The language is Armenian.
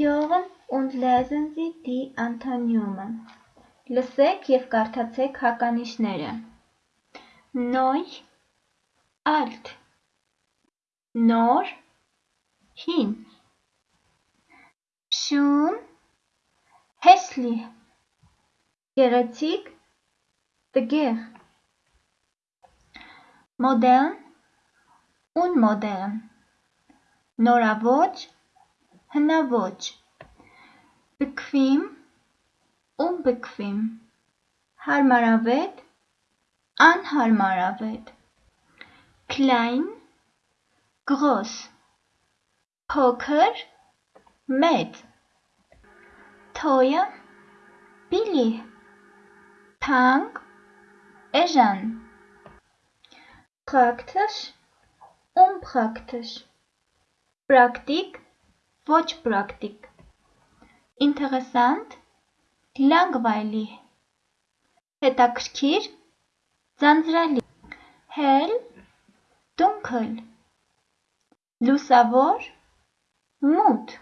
Hören und lesen Sie die Antonyme: Լսեք և կարդացեք հականիշները։ Neu, alt, նոր, հին։ Schön, hässlich, գեղեցիկ, տգեղ։ Modern, unmodern, նորաոճ, հնաոճ։ Bequem, unbequem, հարմարավետ, անհարմարավետ։ Klein, groß, փոքր, մեծ։ Teuer, billig, թանկ, էժան։ Praktisch, unpraktisch, պրակտիկ, ոչ պրակտիկ։ Interessant, langweilig, հետաքրքիր, ձանձրալի։ Hell, dunkel, լուսավոր, մութ։